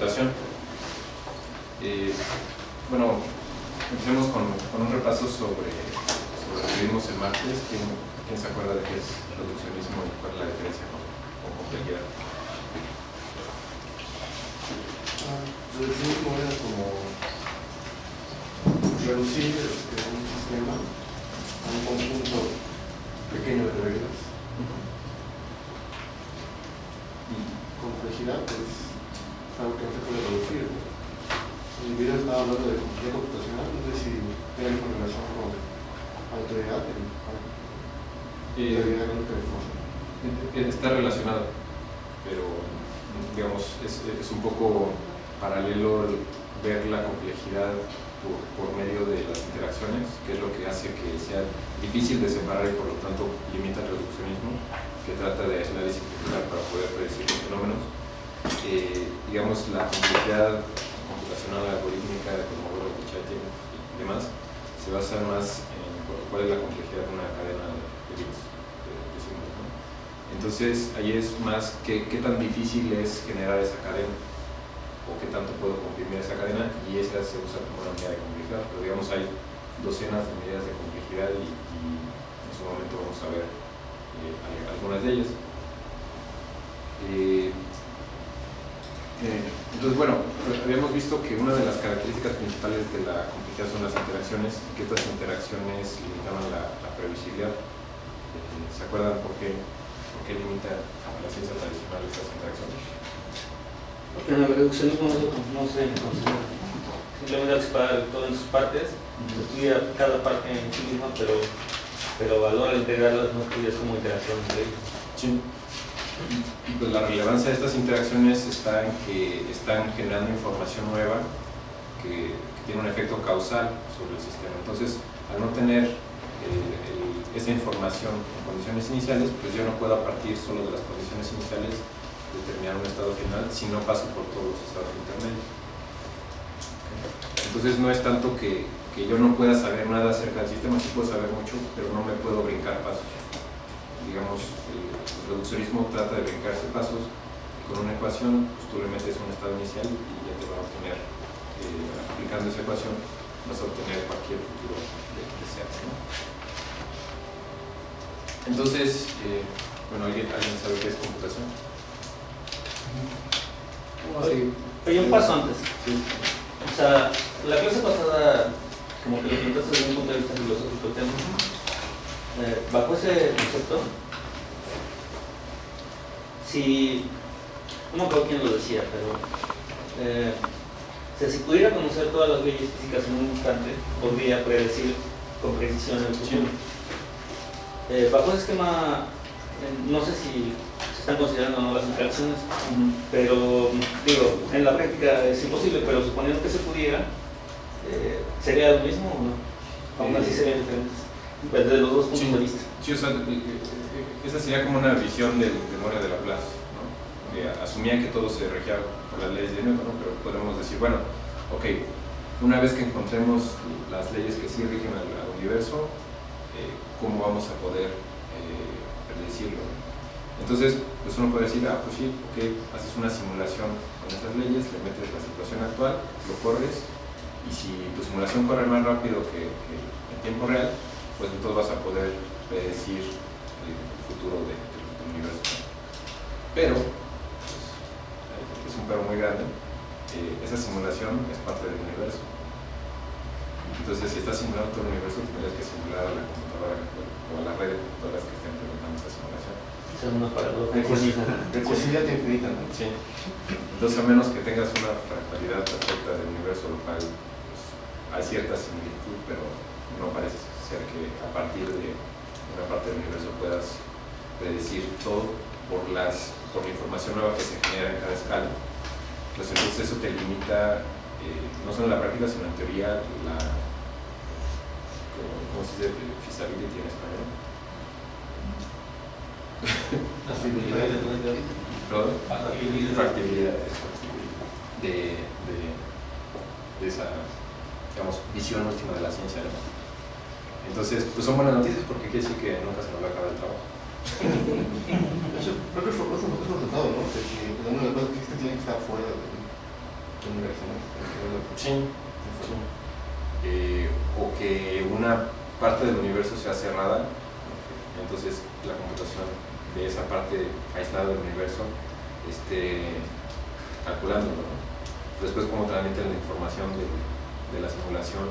computación. Eh, bueno, empecemos con, con, un repaso sobre, sobre lo que vimos el martes. ¿Quién, ¿Quién, se acuerda de qué es reduccionismo y cuál es la diferencia con, con complejidad? Reduccionismo era como reducir este, un sistema a un conjunto pequeño de reglas. Y complejidad pues, es algo que no se puede reducir. ¿no? El video estaba hablando de complejidad computacional, no sé si tiene alguna relación con autoridad, Eh, autoridad con la información. está relacionado, pero digamos, es, es un poco paralelo el ver la complejidad por, por, medio de las interacciones, que es lo que hace que sea difícil de separar y por lo tanto limita el reduccionismo, que trata de aislar y simplificar para poder predecir los fenómenos. Digamos, la complejidad computacional algorítmica de modelo de Chaitin y demás se basa más en cuál es la complejidad de una cadena de bits. Entonces, ahí es más qué, qué tan difícil es generar esa cadena o qué tanto puedo comprimir esa cadena y esa se usa como una medida de complejidad, pero digamos hay docenas de medidas de complejidad y, en su momento vamos a ver eh, algunas de ellas. Eh, entonces, bueno, habíamos visto que una de las características principales de la complejidad son las interacciones, que estas interacciones limitaban la, la previsibilidad. ¿Se acuerdan por qué, por qué limita a la ciencia tradicional estas interacciones? Porque en el reduccionismo no se considera. Simplemente separar todo en sus partes, estudia cada parte en sí misma, pero, pero a la hora de integrarlas no estudias como interacción entre ellas. Sí. Pues la relevancia de estas interacciones está en que están generando información nueva que, tiene un efecto causal sobre el sistema. Entonces, al no tener eh, esa información en condiciones iniciales, pues yo no puedo a partir solo de las condiciones iniciales determinar un estado final si no paso por todos los estados intermedios. Entonces no es tanto que, que, yo no pueda saber nada acerca del sistema, sí puedo saber mucho, pero no me puedo brincar pasos. Digamos, el, reduccionismo trata de brincarse pasos y con una ecuación pues tú le metes un estado inicial y ya te va a obtener, eh, aplicando esa ecuación, vas a obtener cualquier futuro de, de sea. ¿no? Entonces, eh, bueno, ¿alguien, ¿alguien sabe qué es computación? Oye, oye, un paso antes. Sí. O sea, la clase pasada, como que lo planteaste desde un punto de vista filosófico tema. Eh, bajo ese concepto, si, no me acuerdo quién lo decía, pero eh, o sea, si pudiera conocer todas las leyes físicas en un instante, podría predecir con precisión el futuro. Eh, bajo ese esquema, no sé si se están considerando o no las interacciones, pero digo, en la práctica es imposible, pero suponiendo que se pudiera, eh, ¿sería lo mismo o no? Aún así serían diferentes, desde los dos puntos Sí. de vista. Sí, o sea, esa sería como una visión del de Moria de Laplace, ¿no? que asumía que todo se regía por las leyes de Newton, pero podemos decir, bueno, ok, una vez que encontremos las leyes que sí rigen al, al universo, eh, ¿cómo vamos a poder eh, predecirlo? Entonces, pues uno puede decir, ah, pues sí, ok, haces una simulación con esas leyes, le metes la situación actual, lo corres, y si tu simulación corre más rápido que, que en tiempo real, pues entonces vas a poder predecir el futuro de, de, del universo. Pero, pues, es un pero muy grande, eh, esa simulación es parte del universo. Entonces, si estás simulando todo el universo, tendrías que simular a la computadora o a la red de computadoras que estén implementando esta simulación. Una paradoja. Recursividad infinita, ¿no? Sí. Entonces, a menos que tengas una fractalidad perfecta del universo, lo cual pues, hay cierta similitud, pero no parece ser que a partir de una parte del universo puedas predecir todo por, las, por la información nueva que se genera en cada escala. Pues entonces eso te limita, eh, no solo en la práctica, sino en teoría, la, ¿cómo se dice? Feasibility en español. ¿Todo? factibilidad de, de, de esa digamos, visión última de la ciencia. ¿no? Entonces, pues son buenas noticias porque quiere decir que nunca se nos va a acabar el trabajo. Creo que resultado, ¿no? Eh, o que una parte del universo sea cerrada, entonces la computación de esa parte aislada del universo esté calculándolo. ¿no? Después cómo transmiten la información de, de la simulación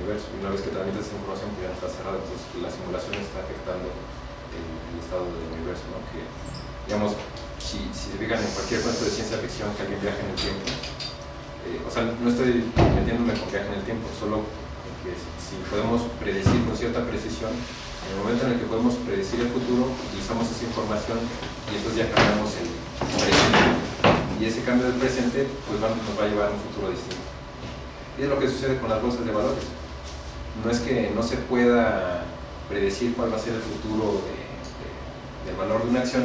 Y una vez que transmite esa información, pues ya está cerrada, entonces la simulación está afectando el, estado del universo. Que, digamos, si, si se fijan en cualquier cuento de ciencia ficción que alguien viaja en el tiempo, eh, o sea, no estoy metiéndome con viaje en el tiempo, solo que si podemos predecir con cierta precisión, en el momento en el que podemos predecir el futuro, utilizamos esa información y entonces ya cambiamos el presente. Y ese cambio del presente pues nos va a llevar a un futuro distinto. Y es lo que sucede con las bolsas de valores. No es que no se pueda predecir cuál va a ser el futuro de, de, del valor de una acción,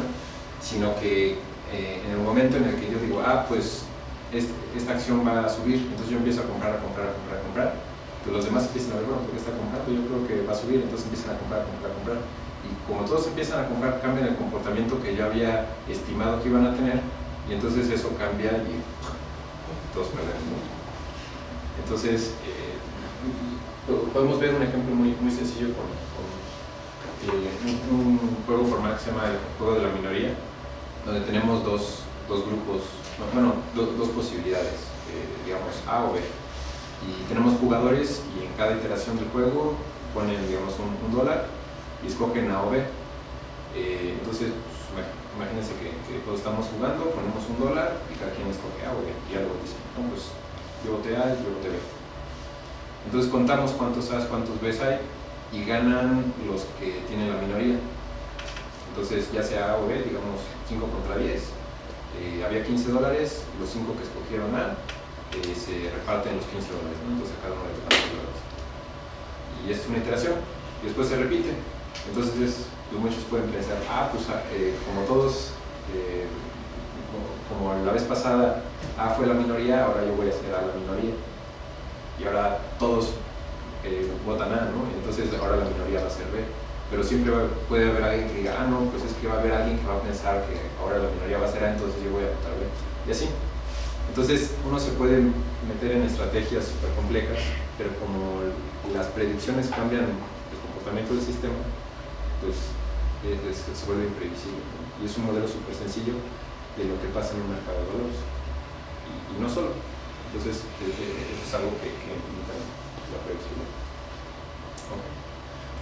sino que eh, en el momento en el que yo digo, ah, pues esta acción va a subir, entonces yo empiezo a comprar, a comprar, a comprar, a comprar, pues los demás empiezan a ver, bueno, porque está comprando, yo creo que va a subir, entonces empiezan a comprar, a comprar, a comprar. Y como todos empiezan a comprar, cambian el comportamiento que yo había estimado que iban a tener, y entonces eso cambia y todos perdemos. Entonces, eh, podemos ver un ejemplo muy, muy sencillo con, eh, un, juego formal que se llama el juego de la minoría, donde tenemos dos, dos grupos, bueno, do, dos posibilidades, eh, digamos A o B. Y tenemos jugadores y en cada iteración del juego ponen, digamos, un, dólar y escogen A o B. Eh, entonces, pues, imagínense que, que, todos estamos jugando, ponemos un dólar y cada quien escoge A o B. Y algo dice, no, pues yo voté A y yo voté B. Entonces contamos cuántos A's, cuántos B's hay y ganan los que tienen la minoría. Entonces, ya sea A o B, digamos 5 contra 10, eh, había 15 dólares, los 5 que escogieron A eh, se reparten los 15 dólares, ¿no? entonces cada uno le 15 dólares. Y es una iteración, y después se repite. Entonces, es, pues muchos pueden pensar, ah, pues eh, como todos, como, como, la vez pasada A fue la minoría, ahora yo voy a ser A la minoría. Y ahora todos votan A, ¿no? Entonces ahora la minoría va a ser B pero siempre puede haber alguien que diga, ah, no, pues es que va a haber alguien que va a pensar que ahora la minoría va a ser A, entonces yo voy a votar B. Y así. Entonces uno se puede meter en estrategias súper complejas, pero como las predicciones cambian el comportamiento del sistema, pues es, es, se vuelve imprevisible. Y es un modelo súper sencillo de lo que pasa en un mercado de valores. Y no solo. Entonces, eh, eso es algo que, que la predicción. Okay.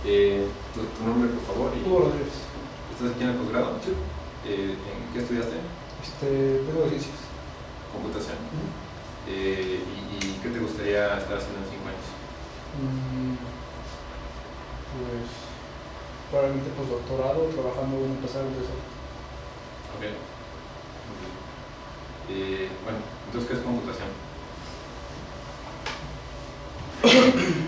Eh, tu, tu, nombre, por favor. Y, Hugo Rodríguez. ¿Estás aquí en el posgrado? Sí. Eh, ¿En qué estudiaste? Este, tengo ciencias. Computación. Uh -huh. eh, y, y, qué te gustaría estar haciendo en cinco años? Mm, pues, probablemente postdoctorado, trabajando en un empresario de software. Ok. Eh, bueno, entonces, ¿qué es computación? Thank you.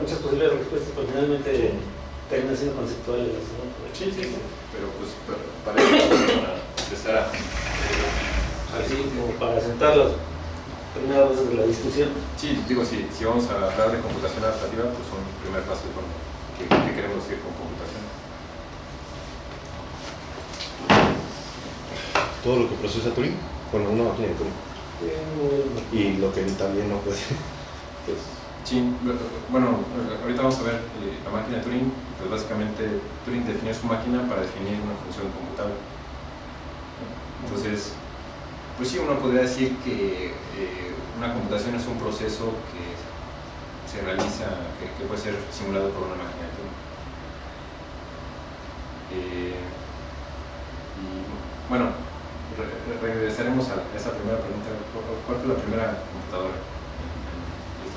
Muchas posibles respuestas, pero finalmente termina siendo conceptuales. ¿no? Sí, sí, sí. Pero pues para, para empezar a... Así como para sentar las primeras bases de la discusión. Sí, digo, si, si vamos a hablar de computación adaptativa, pues son el primer paso ¿qué, ¿qué, queremos decir con computación? Todo lo que procesa Turing, bueno, una máquina de Turing. Y lo que también no puede, pues Sí, bueno, ahorita vamos a ver eh, la máquina de Turing, pues básicamente Turing definió su máquina para definir una función computable. Entonces, pues sí, uno podría decir que eh, una computación es un proceso que se realiza, que, puede ser simulado por una máquina de Turing. Eh, bueno, re regresaremos a esa primera pregunta. ¿Cuál fue la primera computadora?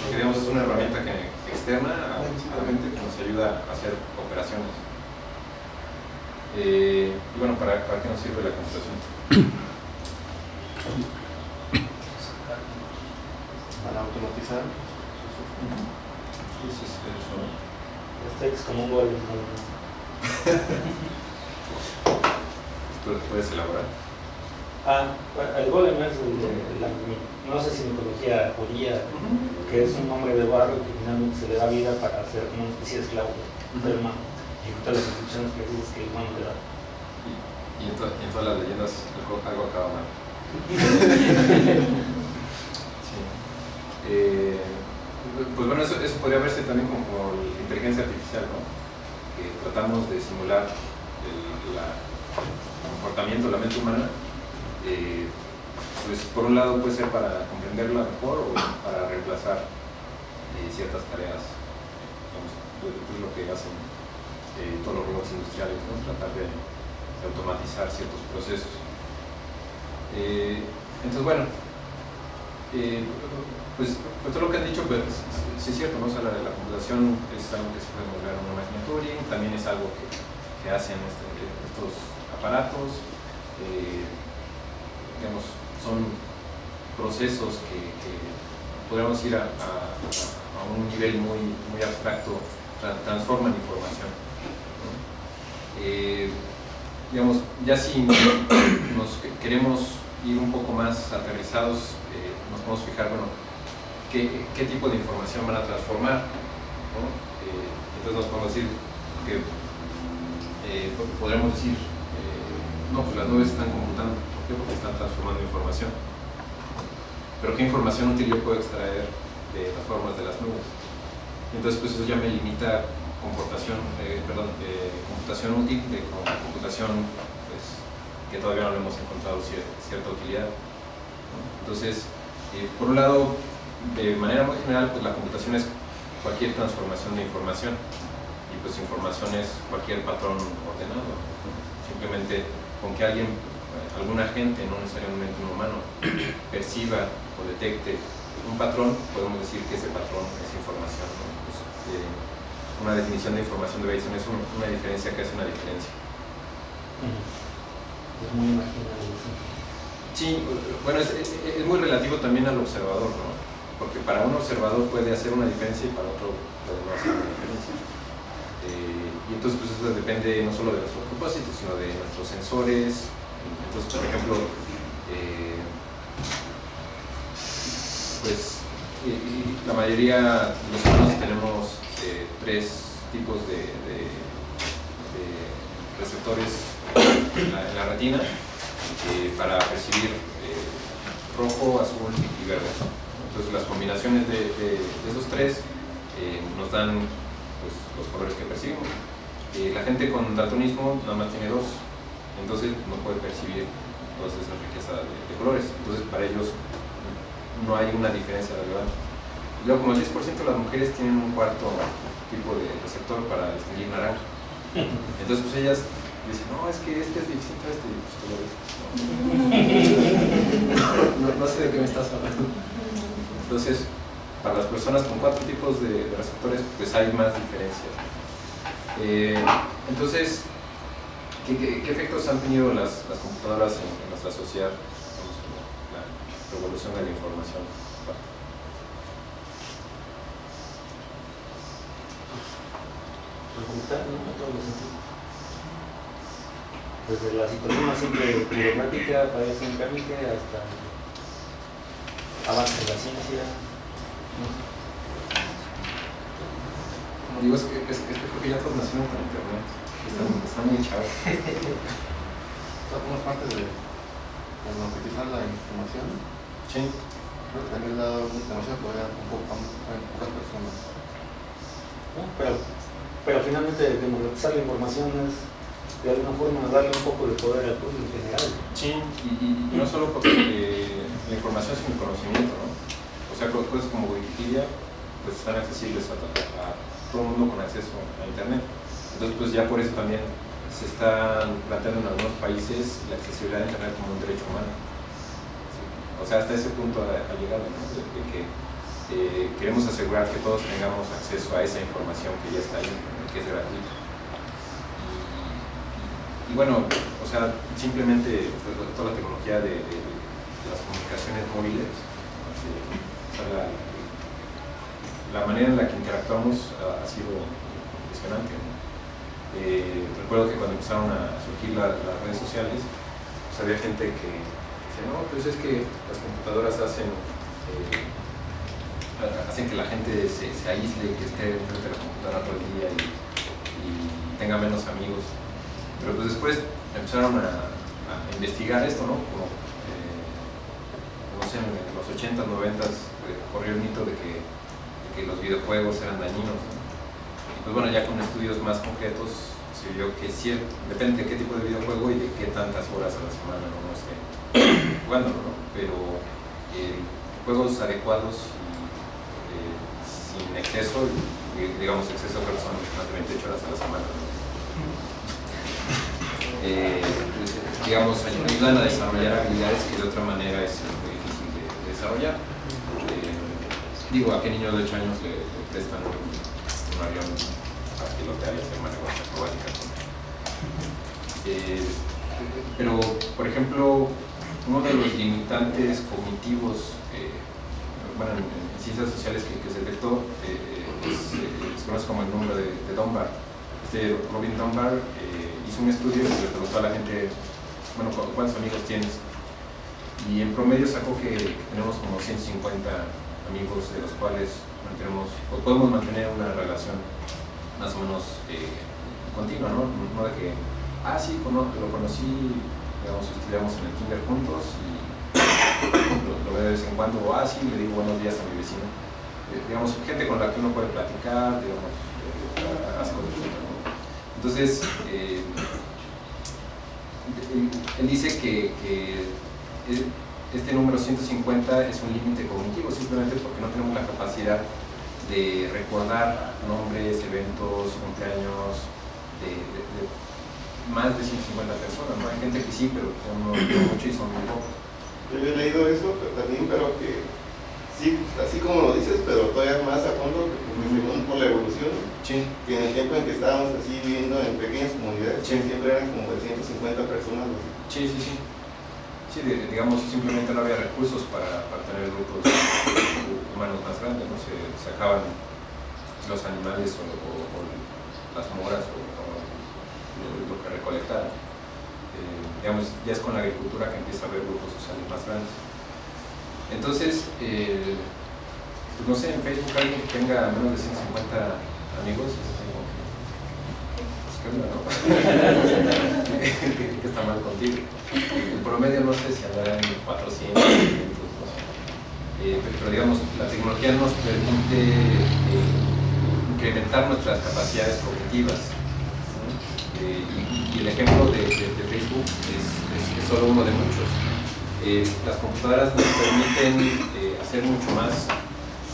Porque digamos es una herramienta que, externa a, a la mente que nos ayuda a hacer operaciones. Eh, y bueno, ¿para, ¿para qué nos sirve la computación? Para automatizar. Sí, sí, sí, eso. Este es como un gol. ¿no? ¿Tú puedes elaborar? Ah, el golem es el de la, no sé si mitología judía, que es un hombre de barro que finalmente se le da vida para hacer como una especie de esclavo del humano, ejecutar las instrucciones precisas que el humano le da. Y, y en, to- y en todas las leyendas algo, algo acaba mal. Sí. Eh, pues bueno, eso, eso podría verse también como, como la inteligencia artificial, ¿no? Que tratamos de simular el, la- el comportamiento de la mente humana. Eh, pues por un lado puede ser para comprenderla mejor o para reemplazar eh, ciertas tareas, digamos, pues, pues lo que hacen eh, todos los robots industriales, ¿no? Tratar de, automatizar ciertos procesos. Entonces, bueno, pues, pues todo lo que han dicho, pues es cierto, ¿no? O sea, la, la computación es algo que se puede modelar en una máquina Turing, también es algo que, hacen este- estos aparatos, son procesos que, podríamos ir a, a- un nivel muy, muy abstracto, tra- transforman información. Eh, digamos, ya si nos que- queremos ir un poco más aterrizados, eh, nos podemos fijar, bueno, qué, qué tipo de información van a transformar. Eh, entonces nos podemos decir que po- podremos decir, no, pues las nubes están computando, ¿por qué? Porque están transformando información. Pero ¿qué información útil yo puedo extraer de las formas de las nubes? Entonces, pues eso ya me limita comportación, eh, perdón, eh, computación útil de co- computación pues, que todavía no le hemos encontrado cier- cierta utilidad. Entonces, eh, por un lado, de manera muy general, pues la computación es cualquier transformación de información y pues información es cualquier patrón ordenado. Simplemente con que alguien, algún agente, no necesariamente un humano, perciba o detecte un patrón, podemos decir que ese patrón es información. ¿no? Pues, eh, una definición de información de Bayesian es un- una diferencia que hace una diferencia. Es muy imaginario. sí. Sí, bueno, es, es- es muy relativo también al observador, ¿no? Porque para un observador puede hacer una diferencia y para otro puede no hacer una diferencia. Eh, y entonces, pues eso depende no solo de nuestro propósito, sino de nuestros sensores. Entonces, por ejemplo, eh, pues la mayoría de los humanos tenemos eh, tres tipos de, receptores en la, retina eh, para percibir rojo, azul y verde. Entonces las combinaciones de, esos tres nos dan pues, los colores que percibimos. La gente con daltonismo nada más tiene dos, entonces no puede percibir toda esa riqueza de, colores. Entonces para ellos no hay una diferencia relevante. Luego como el 10% de las mujeres tienen un cuarto tipo de receptor para distinguir naranja. Entonces pues ellas dicen, no, es que este es distinto a este, y pues tú. No, sé de qué me estás hablando. Entonces, para las personas con cuatro tipos de, de receptores, pues hay más diferencias. Eh, entonces, ¿qué, qué, qué efectos han tenido las, las computadoras en, en nuestra sociedad? La revolución de la información. Resultar, ¿no? A todos los sentidos. Desde la situación más simple burocrática, variación térmica, hasta avance de la ciencia. digo, es que, es, es que creo que ya todos nacieron con internet. Están, muy chavos. Somos parte de democratizar la información. Sí. Creo que también le ha dado demasiado poder a, un poco- a pocas personas. ¿no? Pero, pero finalmente democratizar la información es de alguna forma darle un poco de poder al público en general. Sí, y, y- y no solo porque eh, la información es un conocimiento, ¿no? O sea, co- cosas como Wikipedia pues están accesibles a, a- a todo el mundo con acceso a Internet. Entonces, pues ya por eso también se está planteando en algunos países la accesibilidad a Internet como un derecho humano. O sea, hasta ese punto ha, llegado, ¿no? De, que eh, queremos asegurar que todos tengamos acceso a esa información que ya está ahí, que es gratuita. Y, bueno, o sea, simplemente pues, toda la tecnología de, las comunicaciones móviles, la manera en la que interactuamos ha, ha sido impresionante. Eh, recuerdo que cuando empezaron a surgir la- las redes sociales, pues había gente que decía, no, pues es que las computadoras hacen, eh, ha- hacen que la gente se, aísle, que esté frente a la computadora todo el día y, y tenga menos amigos. Pero pues después empezaron a, investigar esto, ¿no? Como, eh, no sé, en los 80s, 90s eh, corrió el mito de que, los videojuegos eran dañinos. ¿no? Pues bueno, ya con estudios más concretos se vio que sí, depende de qué tipo de videojuego y de qué tantas horas a la semana uno esté jugando, ¿no? Pero eh, juegos adecuados y eh, sin exceso, digamos exceso creo que son más de 28 horas a la semana, ¿no? Eh, digamos, ayudan a desarrollar habilidades que de otra manera es muy difícil de, de desarrollar. Digo, ¿a qué niño de 8 años le, le prestan pilotear y hacer maniobras acrobáticas? ¿no? Eh, pero, por ejemplo, uno de los limitantes cognitivos, eh, bueno, en, en ciencias sociales que, se detectó, eh, es, eh, se conoce como el número de, de Dunbar. Este Robin Dunbar hizo un estudio y le preguntó a la gente, bueno, ¿cu- ¿cuántos amigos tienes? Y en promedio sacó que tenemos como 150 amigos de los cuales mantenemos, o podemos mantener una relación más o menos eh, continua, ¿no? No de que, ah, sí, lo conocí, digamos, estudiamos en el kinder juntos y lo, veo de vez en cuando, o, ah, sí, le digo buenos días a mi vecino. Eh, digamos, gente con la que uno puede platicar, digamos, eh, cosas ¿no? Entonces, él, dice que, este número 150 es un límite cognitivo simplemente porque no tenemos la capacidad de recordar nombres, eventos, cumpleaños de, de- de más de 150 personas. ¿no? Hay gente que sí, pero no, mucho y son muy pocos. Yo he leído eso pero también, pero que sí, así como lo dices, pero todavía más a fondo, según por la evolución, Sí, que en el tiempo en que estábamos así viviendo en pequeñas comunidades, Sí. siempre eran como de 150 personas. ¿no? sí, sí. sí. Sí, digamos, simplemente no había recursos para, para tener grupos humanos más grandes, ¿no? Se sacaban los animales o, las moras o, o lo, que recolectaban. Eh, digamos, ya es con la agricultura que empieza a haber grupos sociales más grandes. Entonces, eh, pues no sé, en Facebook alguien que tenga menos de 150 amigos, es así como que, pues, ¿qué está mal contigo? El promedio no sé si andará en 400, 500, no sé. Eh, pero, digamos, la tecnología nos permite eh, incrementar nuestras capacidades cognitivas. Eh, y, el ejemplo de, de- Facebook es, solo uno de muchos. Las computadoras nos permiten hacer mucho más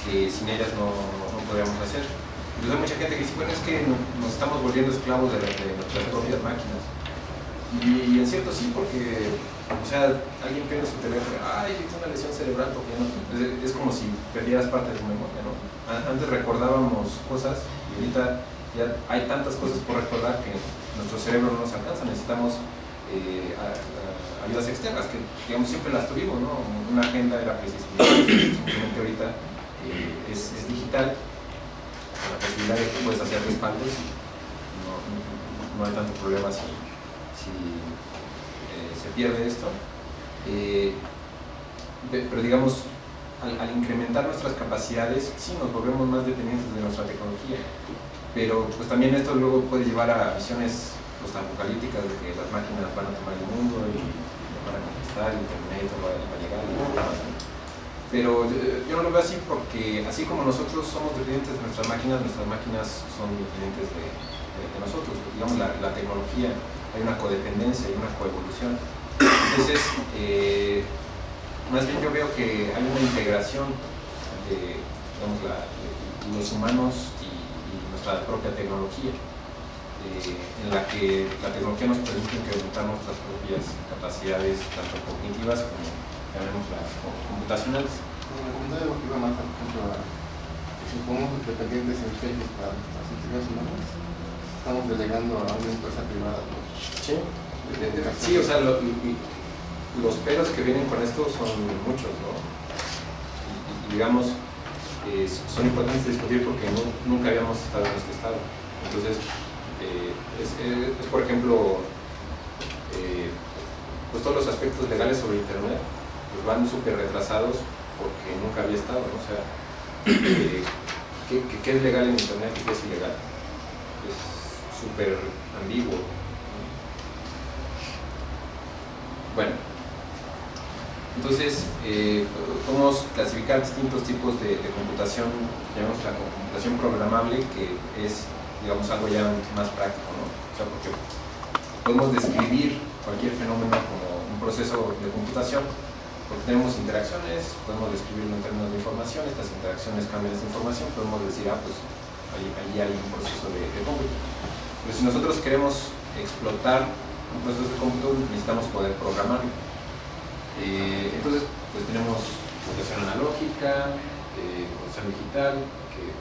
que sin ellas no, no podríamos hacer. Entonces hay mucha gente que dice, bueno, es que no- nos estamos volviendo esclavos de, de nuestras propias máquinas. Y, y en cierto sí, porque, o sea, alguien pierde su teléfono, ay, tengo una lesión cerebral porque. Es, es como si perdieras parte de tu memoria, ¿no? Antes recordábamos cosas y ahorita ya hay tantas cosas por recordar que nuestro cerebro no nos alcanza, necesitamos eh, ayudas externas, que digamos siempre las tuvimos, ¿no? Una agenda era precisamente, ahorita eh, es, es digital, la posibilidad de que puedes hacer respaldos no, no- hay tanto problema si, si eh, se pierde esto. Eh, pe- pero digamos, al, incrementar nuestras capacidades, sí nos volvemos más dependientes de nuestra tecnología. Pero pues también esto luego puede llevar a visiones pues, apocalípticas de que las máquinas van a tomar el mundo y nos van a conquistar y Terminator va, a llegar y nada más, ¿no? Pero yo no lo veo así porque así como nosotros somos dependientes de nuestras máquinas, nuestras máquinas son dependientes de, nosotros. Digamos, la, tecnología, hay una codependencia, hay una coevolución. Entonces, eh, más bien yo veo que hay una integración de digamos, los humanos y, y nuestra propia tecnología, eh, en la que la tecnología nos permite incrementar nuestras propias capacidades, tanto cognitivas como llamémoslas como computacionales. Bueno, la comunidad educativa más, por ejemplo, a, si pongamos dependientes en especies para las actividades humanas, estamos delegando a una empresa privada. ¿no? Sí, sí o sea, lo- y- y los peros que vienen con esto son muchos, ¿no? Y- y digamos, eh, son importantes de discutir porque nu- nunca habíamos estado en este estado. Entonces, eh, es, es- es, por ejemplo, eh, pues todos los aspectos legales sobre Internet pues van súper retrasados porque nunca había estado, ¿no? O sea, ¿qué, es legal en Internet y qué es ilegal? Es súper ambiguo. Bueno, entonces eh, podemos clasificar distintos tipos de, de computación, llamamos la computación programable, que es, digamos, algo ya más práctico, ¿no? O sea, porque podemos describir cualquier fenómeno como un proceso de computación, porque tenemos interacciones, podemos describirlo en términos de información, estas interacciones cambian esa información, podemos decir, ah, pues ahí, ahí hay un proceso de, cómputo. Pero si nosotros queremos explotar un proceso de cómputo, necesitamos poder programarlo. Eh, entonces, pues tenemos computación analógica, eh, computación digital, que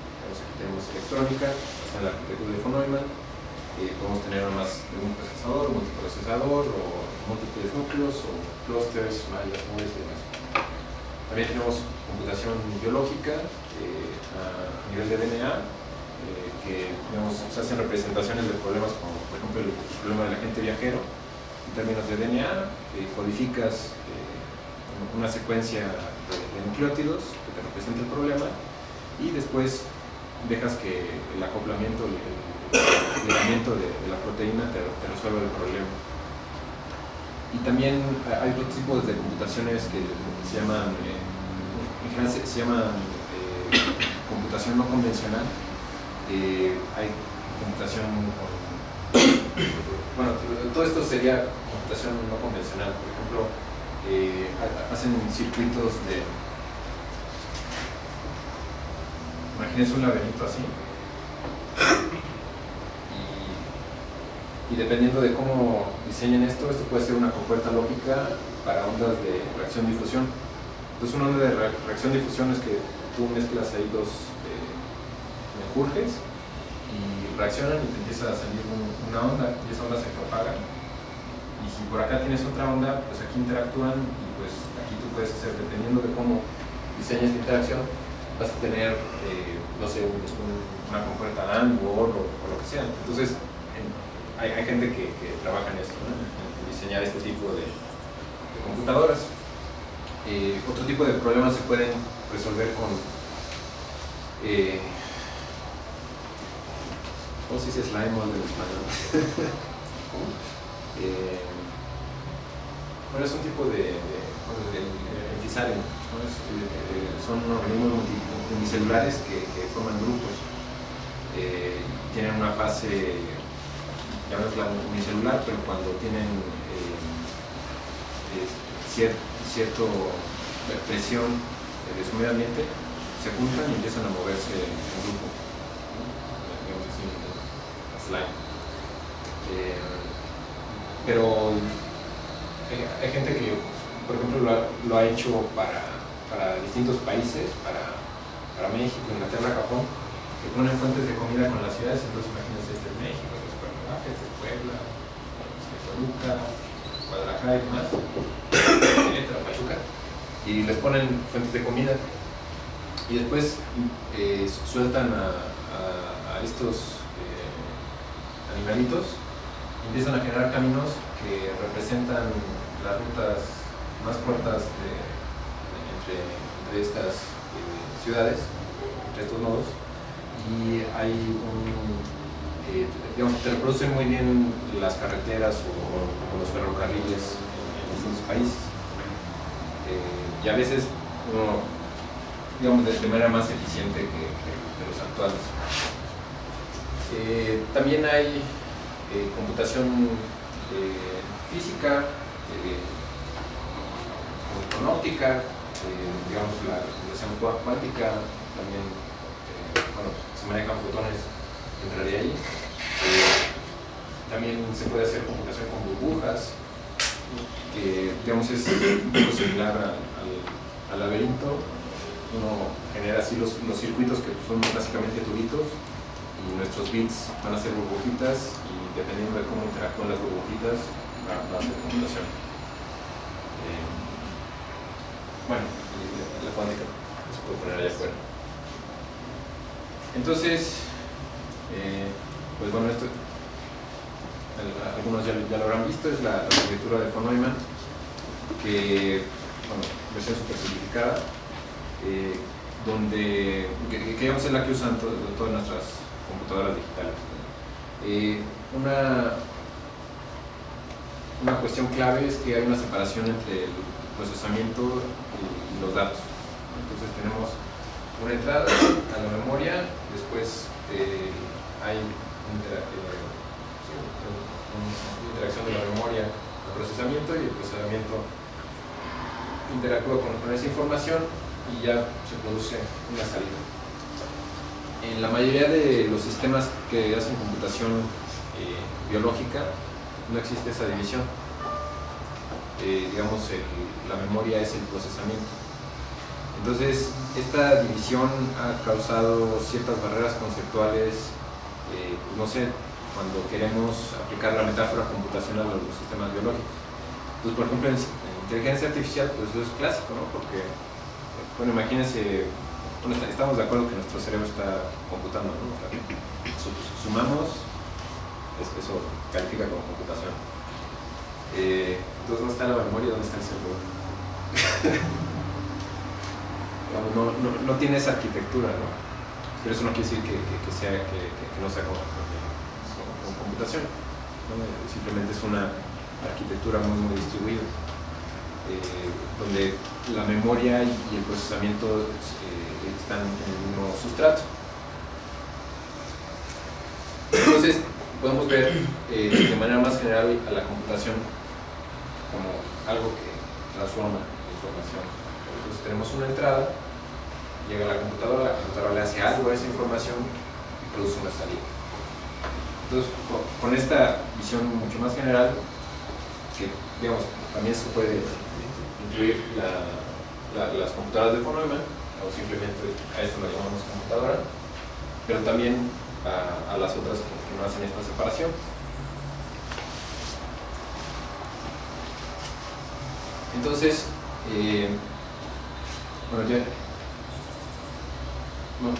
tenemos electrónica, la arquitectura de von Neumann, podemos tener más de un procesador, multiprocesador, o múltiples núcleos, o clusters, mallas, nubes y demás. También tenemos computación biológica eh, a nivel de DNA, eh, que se hacen representaciones de problemas como, por ejemplo, el problema del agente viajero, en términos de DNA, codificas eh, una secuencia de, de nucleótidos que te representa el problema y después dejas que el acoplamiento, el, el ligamiento de, la proteína te, te resuelva el problema. Y también hay otros tipos de computaciones que se llaman, eh, en se, llaman eh, computación no convencional. Eh, hay computación bueno, todo esto sería computación no convencional. Por ejemplo, ha- hacen circuitos de, imagínense un laberinto así, y, dependiendo de cómo diseñen esto, esto puede ser una compuerta lógica para ondas de reacción-difusión. Entonces una onda de re- reacción-difusión es que tú mezclas ahí dos eh, y reaccionan y te empieza a salir un- una onda y esa onda se propaga. Y si por acá tienes otra onda, pues aquí interactúan y pues aquí tú puedes hacer, dependiendo de cómo diseñas esta interacción, vas a tener, eh, no sé, un- un- una compuerta AND o OR o, lo que sea. Entonces, en- hay, hay gente que, que trabaja en esto, en, diseñar este tipo de, computadoras. Eh, otro tipo de problemas se pueden resolver con eh, ¿cómo se dice slime en español? Eh, bueno, es un tipo de, de, de, de eh, eh, son organismos multi- unicelulares que, que forman grupos. Eh, tienen una fase, llamémosla unicelular, pero cuando tienen eh, cier- cierto presión de su medio ambiente, se juntan y empiezan a moverse en grupo. Eh, pero hay, hay gente que, por ejemplo, lo ha, lo ha hecho para, para distintos países, para, para México, Inglaterra, Japón, que ponen fuentes de comida con las ciudades, entonces imagínense, este es México, este es Cuernavaca, Puebla, este es Toluca, Guadalajara y demás, Querétaro, Pachuca, y les ponen fuentes de comida. Y después eh, sueltan a, estos eh, animalitos empiezan a generar caminos que representan las rutas más cortas entre estas eh, ciudades, entre estos nodos, y hay un, eh, digamos, te reproducen muy bien las carreteras o, los ferrocarriles en, distintos países. Eh, y a veces uno, digamos, de, manera más eficiente que, los actuales. Eh, también hay eh, computación eh, física, eh, con óptica, eh, digamos la computación cuántica, también eh, bueno, se manejan fotones, entraría ahí. Eh, también se puede hacer computación con burbujas. que digamos es similar al- al laberinto. Uno genera así los, los circuitos que son básicamente tubitos y nuestros bits van a ser burbujitas y dependiendo de cómo interactúan las burbujitas va, va a ser computación. Eh, bueno, Entonces, eh, pues bueno, esto al- algunos ya, lo habrán visto, es la, arquitectura de von Neumann, que, bueno, versión super simplificada, eh, donde, que, que la que usan to- todas nuestras computadoras digitales. Eh, una, una cuestión clave es que hay una separación entre el procesamiento y los datos. Entonces tenemos una entrada a la memoria, después eh, hay intera- eh, interacción de la memoria al procesamiento y el procesamiento interactúa con, esa información y ya se produce una salida. En la mayoría de los sistemas que hacen computación eh, biológica no existe esa división. Eh, digamos, la memoria es el procesamiento. Entonces, esta división ha causado ciertas barreras conceptuales, eh, no sé, cuando queremos aplicar la metáfora computacional a los sistemas biológicos. Entonces, por ejemplo, en, en inteligencia artificial, pues eso es clásico, ¿no? Porque, bueno, imagínense, estamos de acuerdo que nuestro cerebro está computando, ¿no? Sumamos, es- eso califica como computación. Eh, entonces, ¿dónde está la memoria? ¿Dónde está el cerebro? No, tiene esa arquitectura. Pero eso no quiere decir que, sea, que, no sea como- como computación. Eh, Simplemente es una arquitectura muy, muy distribuida, eh, donde la memoria y, el procesamiento eh, están en el mismo sustrato. Entonces, podemos ver de manera más general a la computación como algo que transforma la información. Entonces tenemos una entrada, llega a la computadora, la computadora le hace algo a esa información y produce una salida. Entonces, con, esta visión mucho más general, que digamos, también se puede incluir la- la- las computadoras de von Neumann, o simplemente a esto lo llamamos computadora, pero también a, las otras que, que no hacen esta separación. Entonces, eh, bueno, ya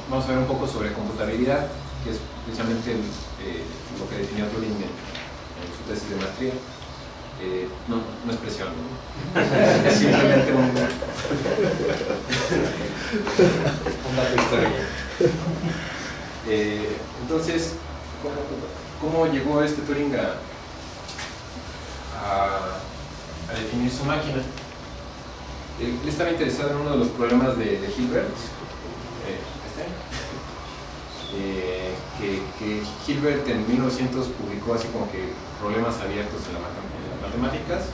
vamos a ver un poco sobre computabilidad, que es precisamente eh, lo que definió Turing en, su tesis de maestría. Eh, no, no es presión, ¿no? es simplemente un, un dato histórico. Eh, entonces, ¿cómo, llegó este Turing a definir su máquina? Él estaba interesado en uno de los problemas de, Hilbert, eh, este, eh, que, Hilbert en 1900 publicó así como que problemas abiertos en, la las matemáticas,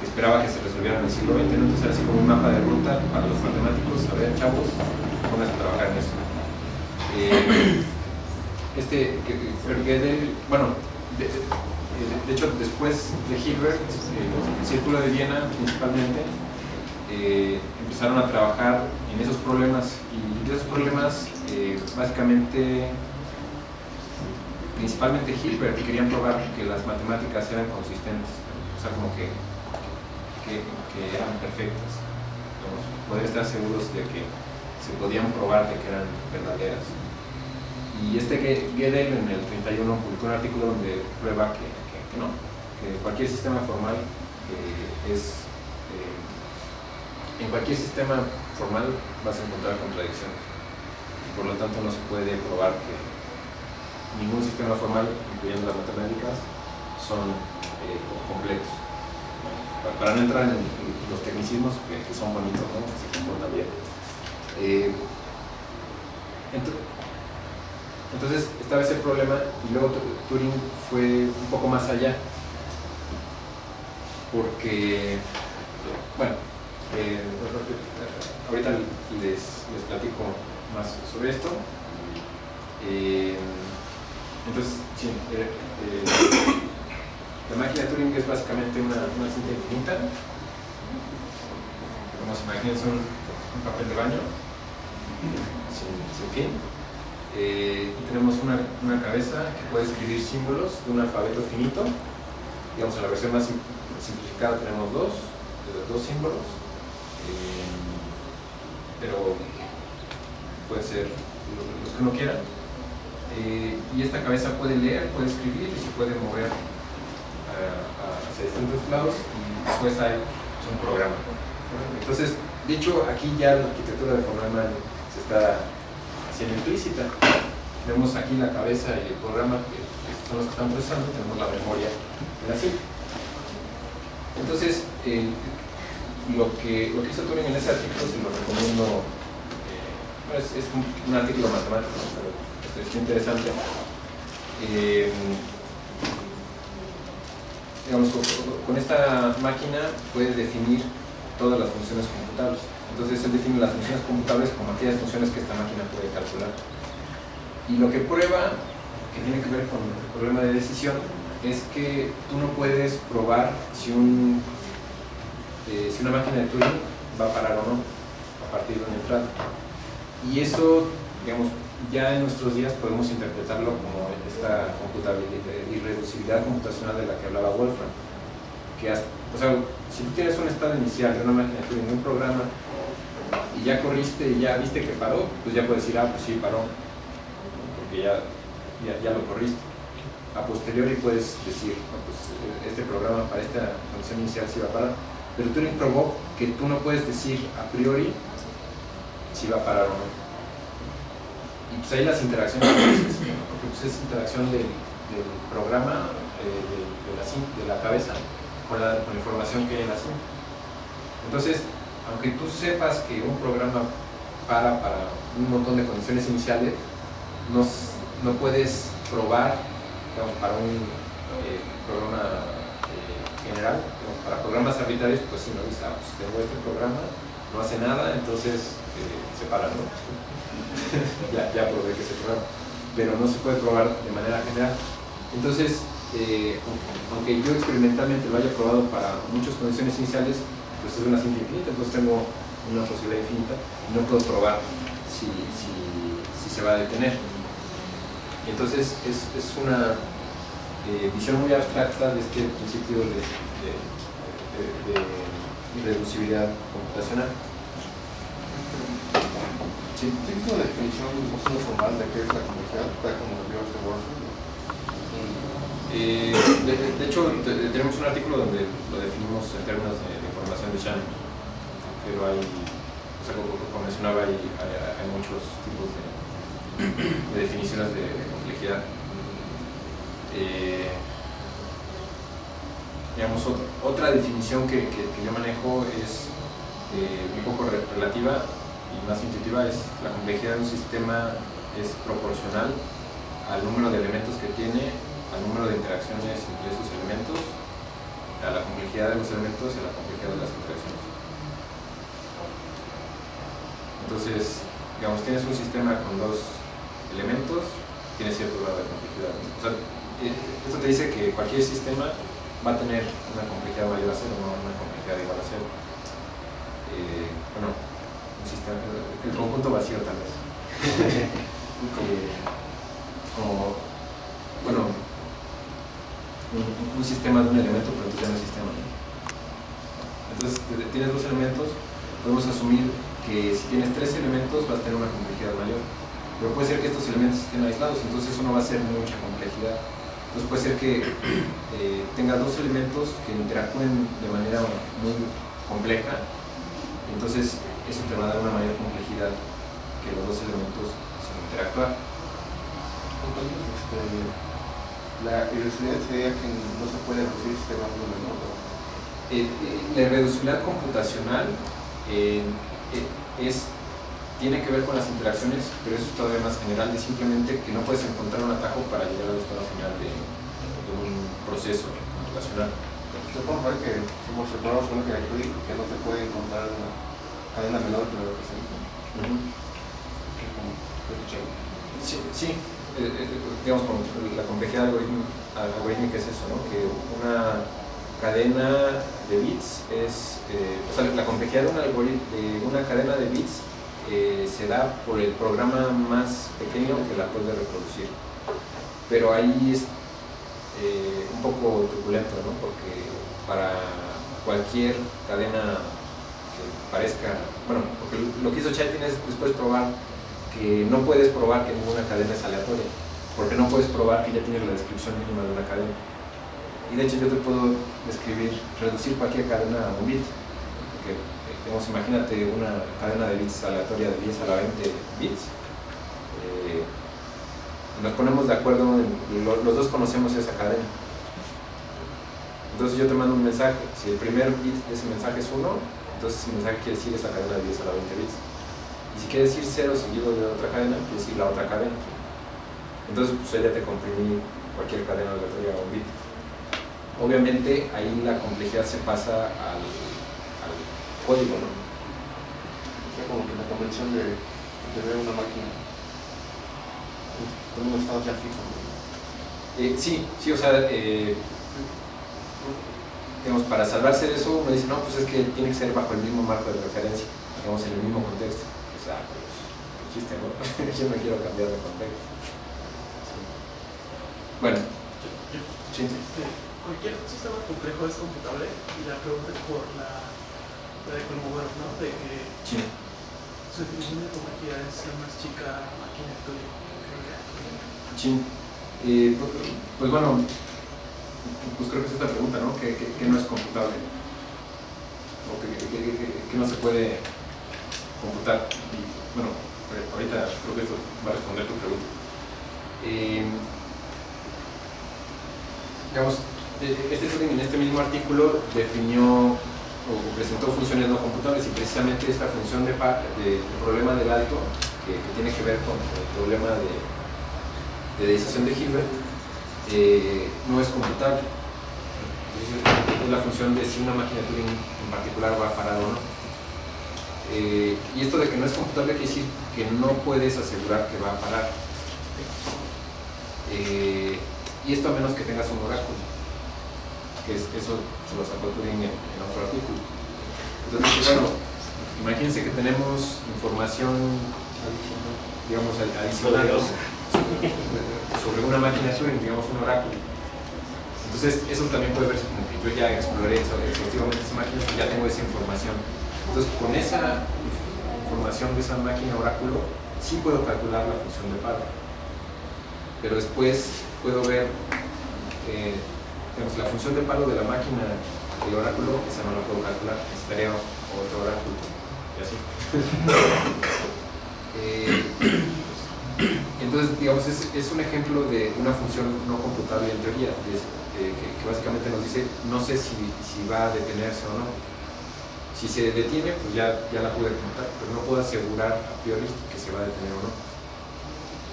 que esperaba que se resolvieran en el siglo XX, entonces era así como un mapa de ruta para los matemáticos, a ver chavos, pónganse a trabajar en eso. Eh, este, Gödel, bueno, de, de- hecho después de Hilbert, eh, el Círculo de Viena principalmente, eh, empezaron a trabajar en esos problemas y de esos problemas eh, básicamente principalmente Hilbert querían probar que las matemáticas eran consistentes, o sea como que, que, eran perfectas, digamos, poder estar seguros de que se podían probar de que eran verdaderas. Y este Gödel en el 31 publicó un artículo donde prueba que, que- no, que cualquier sistema formal eh, es en cualquier sistema formal vas a encontrar contradicciones. Y por lo tanto no se puede probar que ningún sistema formal, incluyendo las matemáticas, son eh, completos. Pa- Para no entrar en los tecnicismos que, son bonitos, ¿no? se comportan bien. Eh, ento- entonces estaba ese problema y luego Tu- Turing fue un poco más allá porque, bueno, eh, ahorita les, les platico más sobre esto. Eh, entonces, eh, La máquina de Turing es básicamente una, una cinta infinita. Como se imaginen, es un, papel de baño sin, sin fin. Y tenemos una, una cabeza que puede escribir símbolos de un alfabeto finito. Digamos, en la versión más sim- simplificada tenemos dos, dos símbolos. Eh, pero pueden ser lo- los que uno quiera. Eh, y esta cabeza puede leer, puede escribir y se puede mover hacia distintos lados y después hay un programa. Entonces, de hecho, aquí ya la arquitectura de Fornalman se está haciendo implícita. Tenemos aquí la cabeza y el programa que son los que están procesando, tenemos la memoria en la cinta. Entonces, el- lo, que, lo que hizo Turing en ese artículo se lo recomiendo, eh, es, un, artículo matemático, pero es, es interesante. Eh, digamos, con, con esta máquina puede definir todas las funciones computables. Entonces él define las funciones computables como aquellas funciones que esta máquina puede calcular. Y lo que prueba, que tiene que ver con el problema de decisión, es que tú no puedes probar si, un, eh, si una máquina de Turing va a parar o no a partir de una entrada. Y eso, digamos, ya en nuestros días podemos interpretarlo como esta computabilidad, irreducibilidad computacional de la que hablaba Wolfram. Que o sea, si tú tienes un estado inicial de una máquina de Turing, de un programa, y ya corriste y ya viste que paró, pues ya puedes decir, ah, pues sí, paró, porque ya, ya, lo corriste. A posteriori puedes decir, "No, pues este programa para esta condición inicial sí va a parar. Pero Turing probó que tú no puedes decir a priori si va a parar o no. Y pues ahí las interacciones, porque pues es interacción del, programa, eh, de, la, de la cabeza, con la, con la información que hay en la cinta. Entonces, aunque tú sepas que un programa para para un montón de condiciones iniciales, no, no puedes probar para un eh, programa eh, general, para programas arbitrarios, pues si no dices, ah, pues tengo este programa, no hace nada, entonces se para, ¿no? ya, probé que se programa, pero no se puede probar de manera general. Entonces, eh, aunque yo experimentalmente lo haya probado para muchas condiciones iniciales, pues es una cinta infinita, entonces tengo una posibilidad infinita y no puedo probar si, si, se va a detener. Entonces es, es una eh, visión muy abstracta de este principio de, de- de irreducibilidad computacional. Sí. ¿Tienes una definición más o menos formal de qué es la complejidad, tal como lo dio este Wolfram? Eh, de, de hecho, te- tenemos un artículo donde lo definimos en términos de, de información de Shannon, pero hay, o sea, como, como mencionaba, hay, hay, hay muchos tipos de, de definiciones de, de complejidad. Eh, digamos, ot- otra definición que, yo manejo es eh, un poco re- relativa y más intuitiva, es la complejidad de un sistema es proporcional al número de elementos que tiene al número de interacciones entre esos elementos, a la complejidad de los elementos y a la complejidad de las interacciones. Entonces, digamos, tienes un sistema con dos elementos, tiene cierto grado de complejidad. eh, esto te dice que cualquier sistema va a tener una complejidad mayor a cero, no una complejidad igual a cero. Eh, bueno, un sistema, el conjunto vacío tal vez. Eh, como, bueno, un, un sistema de un elemento, pero entonces ya no es sistema. ¿no? Entonces, tienes dos elementos, podemos asumir que si tienes tres elementos vas a tener una complejidad mayor. Pero puede ser que estos elementos estén aislados, entonces eso no va a ser mucha complejidad. Entonces puede ser que eh, tengas dos elementos que interactúen de manera muy compleja, entonces eso te va a dar una mayor complejidad que los dos elementos sin interactuar. Entonces, este, la irreducibilidad sería que no se puede reducir este ¿no? Eh, eh, la irreducibilidad computacional eh, eh, es, tiene que ver con las interacciones, pero eso es todavía más general, es simplemente que no puedes encontrar un atajo para llegar al estado final de, de un proceso computacional. Se puede ver que somos separados con que hay que no se puede encontrar una cadena menor que lo representa. Blockchain. Sí, sí. eh, eh, digamos, la complejidad algorítmica es eso, ¿no? Que una cadena de bits es, eh, o sea, la complejidad de una, de una cadena de bits se da por el programa más pequeño que la puede reproducir. Pero ahí es eh, un poco truculento, ¿no? Porque para cualquier cadena que parezca, bueno, porque lo que hizo Chatin es después probar que no puedes probar que ninguna cadena es aleatoria, porque no puedes probar que ya tienes la descripción mínima de una cadena. Y de hecho yo te puedo describir, reducir cualquier cadena a un bit, digamos, imagínate una cadena de bits aleatoria de 10 a la 20 bits, eh, nos ponemos de acuerdo, los dos conocemos esa cadena. Entonces yo te mando un mensaje, si el primer bit de ese mensaje es 1, entonces ese mensaje quiere decir esa cadena de 10 a la 20 bits. Y si quiere decir 0 seguido de otra cadena, quiere decir la otra cadena. Entonces pues ya te comprimí cualquier cadena aleatoria a un bit. Obviamente ahí la complejidad se pasa al código, ¿no? O sea, como que la convención de, de ver una máquina con un estado ya fijo. ¿no? Eh, sí, sí, o sea, eh, digamos, para salvarse de eso, uno dice, no, pues es que tiene que ser bajo el mismo marco de referencia, digamos, en el mismo contexto. O sea, pues, chiste, ¿no? Yo no quiero cambiar de contexto. Sí. Bueno, sí. Este, cualquier sistema complejo es computable y la pregunta es por la, ¿no? De que sí. su definición de complejidad es la más chica tuyo. Sí. Eh, pues, pues bueno, pues creo que es esta pregunta, ¿no? ¿Qué, qué- qué no es computable? ¿O qué, no se puede computar? Y, bueno, eh, ahorita creo que esto va a responder tu pregunta. Eh, digamos, eh, este en este mismo artículo definió o presentó funciones no computables y precisamente esta función de, problema del alto, que, tiene que ver con el problema de de dedización de Hilbert eh, no es computable. Es la función de si una máquina Turing en particular va a parar o no. Eh, y esto de que no es computable quiere decir que no puedes asegurar que va a parar. Eh, y esto a menos que tengas un oráculo, que es- eso se lo sacó Turing en, en otro artículo. Entonces, bueno, imagínense que tenemos información, digamos, adicional sobre una máquina Turing, digamos un oráculo. Entonces, eso también puede verse como que yo ya exploré eso, efectivamente esa máquina, pues ya tengo esa información. Entonces, con esa información de esa máquina oráculo, sí puedo calcular la función de paro. Pero después puedo ver, eh, la función de paro de la máquina del oráculo, esa no la puedo calcular, necesitaría otro oráculo. Y así. Eh, entonces, digamos, es, es un ejemplo de una función no computable en teoría, eh, que, básicamente nos dice, no sé si, si va a detenerse o no. Si se detiene, pues ya, ya la pude computar, pero no puedo asegurar a priori que se va a detener o no.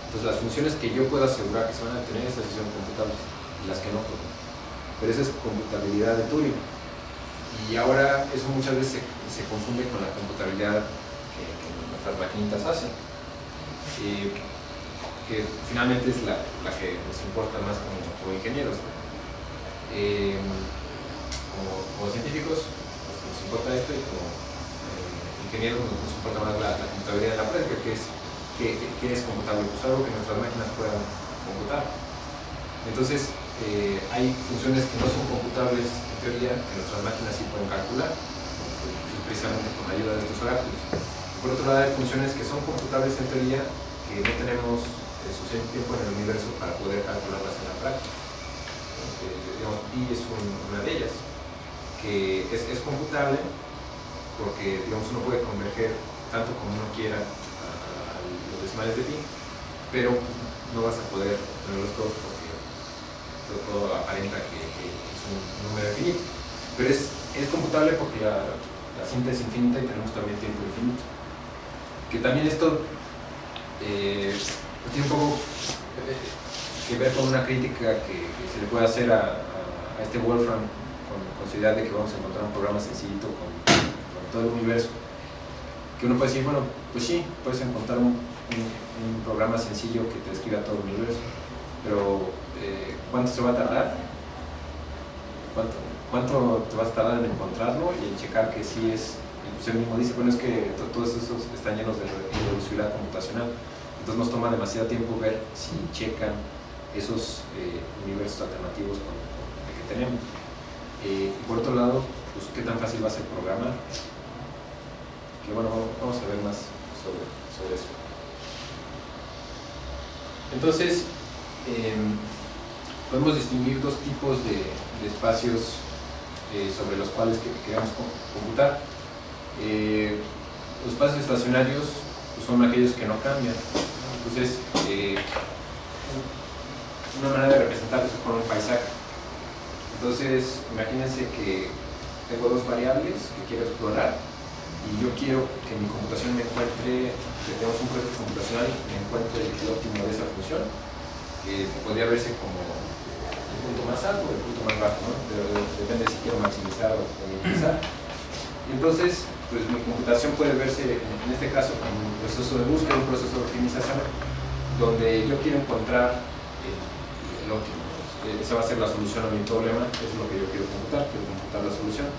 Entonces, las funciones que yo puedo asegurar que se van a detener, esas sí son computables, y las que no, no. Pero esa es computabilidad de Turing. Y ahora eso muchas veces se, confunde con la computabilidad que, nuestras maquinitas hacen. Eh, que finalmente es la, la que nos importa más como, ingenieros. Eh, como, científicos pues, nos importa esto y como eh, ingenieros nos, nos importa más la, computabilidad de la práctica, que es, que es computable, pues algo que nuestras máquinas puedan computar. Entonces, eh, hay funciones que no son computables en teoría, que nuestras máquinas sí pueden calcular, precisamente con la ayuda de estos oráculos. Por otro lado, hay funciones que son computables en teoría, que no tenemos eh, suficiente tiempo en el universo para poder calcularlas en la práctica. Eh, digamos, pi es un- una de ellas, que es, es computable porque digamos, uno puede converger tanto como uno quiera a, los decimales de pi, pero no vas a poder tenerlos todos todo, aparenta que, es un número infinito. Pero es, es computable porque la, la cinta es infinita y tenemos también tiempo infinito. Que también esto eh, tiene un poco eh, que ver con una crítica que, se le puede hacer a, a- este Wolfram con, con su idea de que vamos a encontrar un programa sencillito con, todo el universo. Que uno puede decir, bueno, pues sí, puedes encontrar un un, programa sencillo que te describa todo el universo. Pero, eh, ¿cuánto se va a tardar? ¿Cuánto, ¿Cuánto te vas a tardar en encontrarlo y en checar que sí es? pues él mismo dice, bueno, es que to- todos esos están llenos de reducibilidad computacional. Entonces nos toma demasiado tiempo ver si checan esos eh, universos alternativos que tenemos. Eh, y por otro lado, pues qué tan fácil va a ser programar. Que bueno, vamos a ver más sobre, sobre eso. Entonces, em, podemos distinguir dos tipos de, espacios eh, sobre los cuales que- queremos co- computar. Eh, los espacios estacionarios pues, son aquellos que no cambian. Entonces, eh, una manera de representarlos es con un paisaje. Entonces, imagínense que tengo dos variables que quiero explorar y yo quiero que mi computación me encuentre, que tengamos un proceso computacional, me encuentre el óptimo de esa función, que podría verse como el punto más alto o el punto más bajo, ¿no? Depende si quiero maximizar o minimizar. Entonces, pues mi computación puede verse, en este caso, como un proceso de búsqueda, un proceso de optimización, donde yo quiero encontrar el, óptimo. Eh, Esa va a ser la solución a mi problema, eso es lo que yo quiero computar, quiero computar la solución.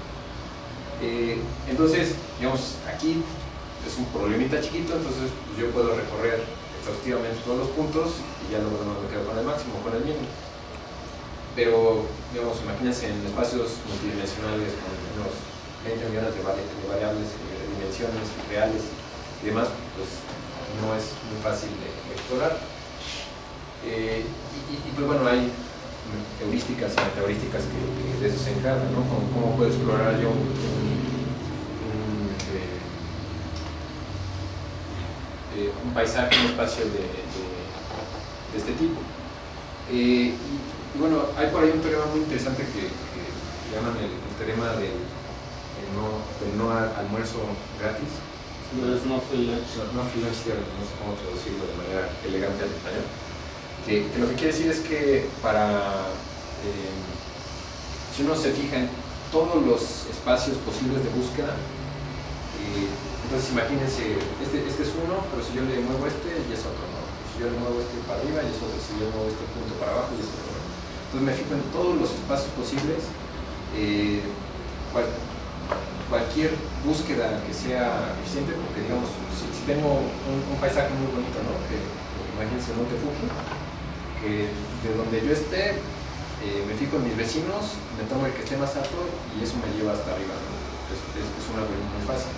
Eh, entonces, digamos, aquí es un problemita chiquito, entonces pues, yo puedo recorrer exhaustivamente todos los puntos y ya luego no me quedo con el máximo, con el mínimo. Pero, digamos, imagínense en espacios multidimensionales con unos 20 millones de, vari- de variables, de dimensiones reales y demás, pues no es muy fácil de, explorar. Eh, y, pues bueno, hay heurísticas y metaheurísticas que, de eso se encargan, ¿no? Como, ¿Cómo puedo explorar yo un, eh, eh, un paisaje, un espacio de, de- de este tipo? Eh, y, y bueno, hay por ahí un teorema muy interesante que, que llaman el, el teorema del, el no, del no al- almuerzo gratis. No es no free lunch. No, no free lunch no sé cómo traducirlo de manera elegante al español. Que, que lo que quiere decir es que para, eh, si uno se fija en todos los espacios posibles de búsqueda, eh, entonces imagínense, este, este es uno, pero si yo le muevo este, ya es otro, ¿no? Si yo le muevo este para arriba, ya es otro, si yo muevo este punto para abajo, ya es otro. Entonces me fijo en todos los espacios posibles, eh, cual- cualquier búsqueda que sea eficiente, porque digamos, si, tengo un, un paisaje muy bonito, ¿no? Imagínense el Monte Fuji, que de donde yo esté, eh, me fijo en mis vecinos, me tomo el que esté más alto y eso me lleva hasta arriba, ¿no? Es, es, es un muy fácil.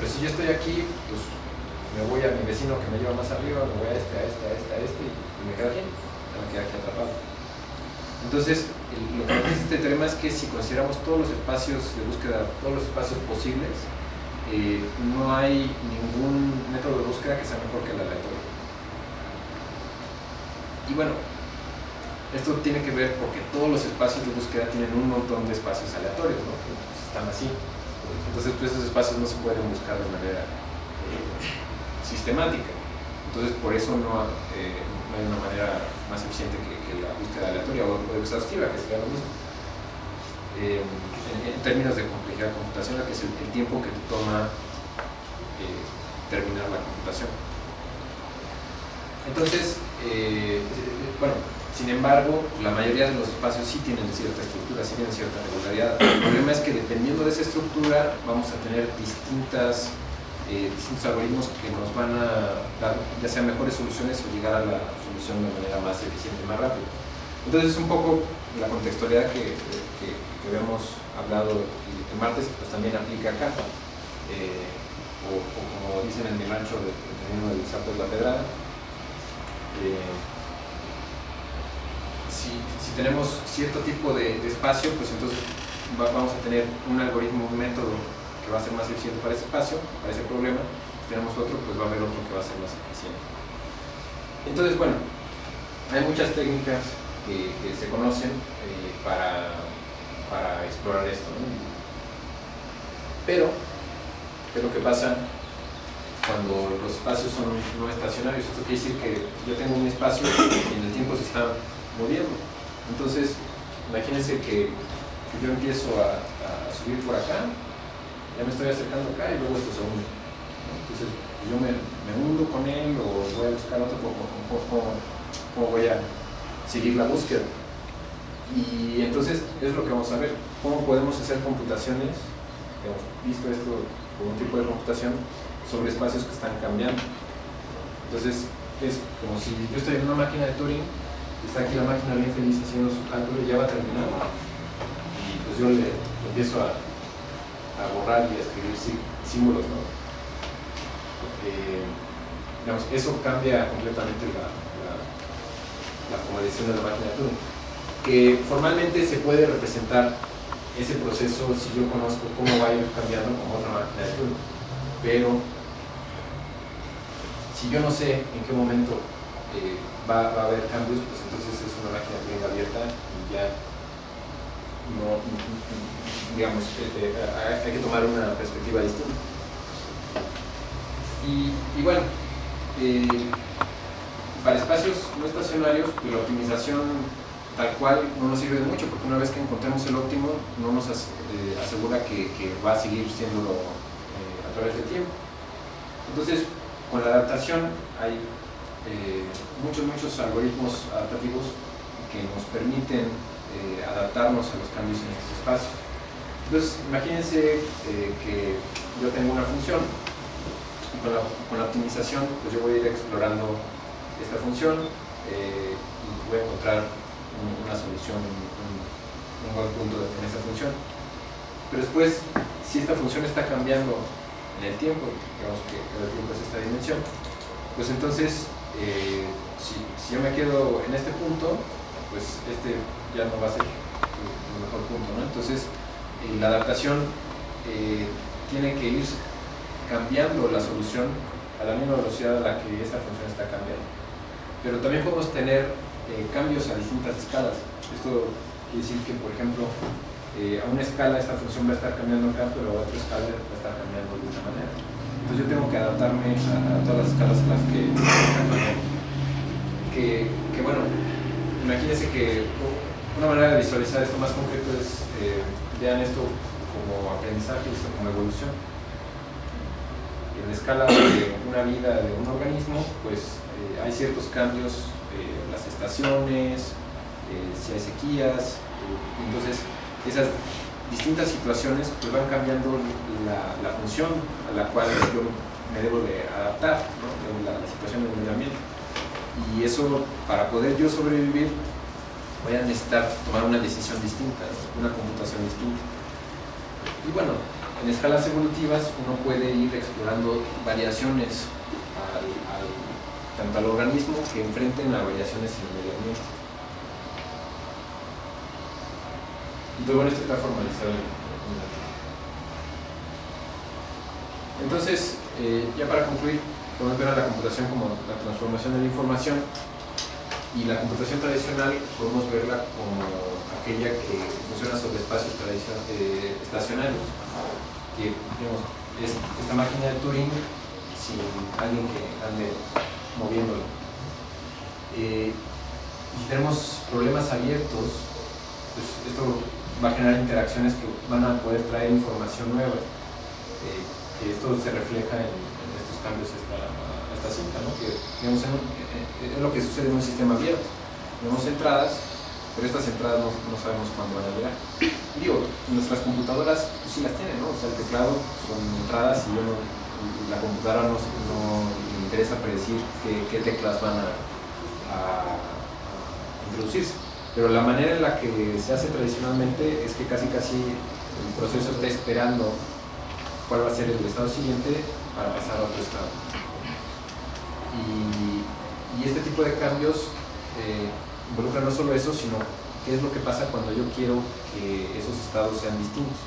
Pero si yo estoy aquí, pues me voy a mi vecino que me lleva más arriba, me voy a este, a este, a este, a este y me quedo aquí, me quedo aquí atrapado. Entonces, lo que nos dice este teorema es que si consideramos todos los espacios de búsqueda, todos los espacios posibles, eh, no hay ningún método de búsqueda que sea mejor que el aleatorio. Y bueno, esto tiene que ver porque todos los espacios de búsqueda tienen un montón de espacios aleatorios, ¿no? que están así. Entonces, pues, esos espacios no se pueden buscar de manera eh, sistemática. Entonces, por eso no, eh, hay una manera más eficiente que, la búsqueda aleatoria o, o exhaustiva, que sería lo mismo. Eh, en, términos de complejidad computacional, que es el, el tiempo que te toma eh, terminar la computación. Entonces, bueno, sin embargo, la mayoría de los espacios sí tienen cierta estructura, sí tienen cierta regularidad. El problema es que dependiendo de esa estructura vamos a tener distintas, eh, distintos algoritmos que nos van a dar ya sea mejores soluciones o llegar a la solución de manera más eficiente más rápida. Entonces, un poco la contextualidad que, que, que habíamos hablado el, martes, pues también aplica acá. Eh, o, o como dicen en mi rancho, dependiendo del sapo de la pedrada, eh, si, tenemos cierto tipo de, espacio, pues entonces va- vamos a tener un algoritmo, un método que va a ser más eficiente para ese espacio, para ese problema. Si tenemos otro, pues va a haber otro que va a ser más eficiente. Entonces, bueno, hay muchas técnicas que, que se conocen eh, para, para explorar esto. ¿no? Pero, ¿qué es lo que pasa cuando los espacios son no estacionarios? Esto quiere decir que yo tengo un espacio y en el tiempo se está moviendo. Entonces, imagínense que, yo empiezo a, subir por acá, ya me estoy acercando acá y luego esto se. ¿no? Entonces, yo me, me hundo con él o voy a buscar otro, ¿cómo, voy a seguir la búsqueda? Y entonces es lo que vamos a ver, cómo podemos hacer computaciones, hemos visto esto como un tipo de computación, sobre espacios que están cambiando. Entonces es como si yo estoy en una máquina de Turing, está aquí la máquina bien feliz haciendo su cálculo y ya va a terminar. Y pues yo le empiezo a, a borrar y a escribir sí- símbolos, ¿no? Digamos, eso cambia completamente la, la, la de la máquina de Turing. Que formalmente se puede representar ese proceso si yo conozco cómo va a ir cambiando como otra máquina de Turing. Pero si yo no sé en qué momento eh, va, a haber cambios, pues entonces es una máquina Turing abierta y ya no, digamos, eh, eh, hay que tomar una perspectiva distinta. Y, bueno, para espacios no estacionarios, la optimización tal cual no nos sirve de mucho, porque una vez que encontremos el óptimo, no nos as- asegura que, que va a seguir siendo a través del tiempo. Entonces, con la adaptación hay eh, muchos, muchos algoritmos adaptativos que nos permiten eh, adaptarnos a los cambios en estos espacios. Entonces, imagínense eh, que yo tengo una función y con la, optimización, pues yo voy a ir explorando esta función y voy a encontrar un- una solución, un, buen punto en esa función. Pero después, si esta función está cambiando en el tiempo, digamos que el tiempo es esta dimensión, pues entonces, eh, si, yo me quedo en este punto, pues este ya no va a ser el mejor punto, ¿no? Entonces, eh, la adaptación eh, tiene que ir cambiando la solución a la misma velocidad a la que esta función está cambiando. Pero también podemos tener cambios a distintas escalas. Esto quiere decir que, por ejemplo, a una escala esta función va a estar cambiando acá, pero a otra escala va a estar cambiando de esta manera. Entonces yo tengo que adaptarme a, todas las escalas en las que. Que, que bueno, imagínense que una manera de visualizar esto más concreto es, eh, vean esto como aprendizaje, esto como evolución. En la escala de una vida de un organismo, pues eh, hay ciertos cambios, eh, las estaciones, eh, si hay sequías, eh, entonces esas distintas situaciones pues van cambiando la, función a la cual yo me debo de adaptar, la, la situación del medio ambiente. Y eso, para poder yo sobrevivir, voy a necesitar tomar una decisión distinta, una computación distinta. Y bueno, en escalas evolutivas uno puede ir explorando variaciones tanto al organismo que enfrenten a variaciones en el medio ambiente. Entonces, bueno, esta es la formalizada. Entonces, eh, ya para concluir, podemos ver a la computación como la transformación de la información y la computación tradicional podemos verla como aquella que funciona sobre espacios eh, estacionarios, que digamos, es esta máquina de Turing sin alguien que ande moviéndola. Eh, y tenemos problemas abiertos, pues esto va a generar interacciones que van a poder traer información nueva. Eh, que esto se refleja en, estos cambios a esta, esta cinta, ¿no? que digamos, eh, es lo que sucede en un sistema abierto. Tenemos entradas, pero estas entradas no, no sabemos cuándo van a llegar. Digo, nuestras computadoras pues, sí las tienen, ¿no? o sea, el teclado son entradas y yo la computadora no, no le interesa predecir qué, qué teclas van a- a introducirse. Pero la manera en la que se hace tradicionalmente es que casi casi el proceso está esperando cuál va a ser el estado siguiente para pasar a otro estado. Y, y este tipo de cambios eh, involucra no solo eso, sino qué es lo que pasa cuando yo quiero que esos estados sean distintos.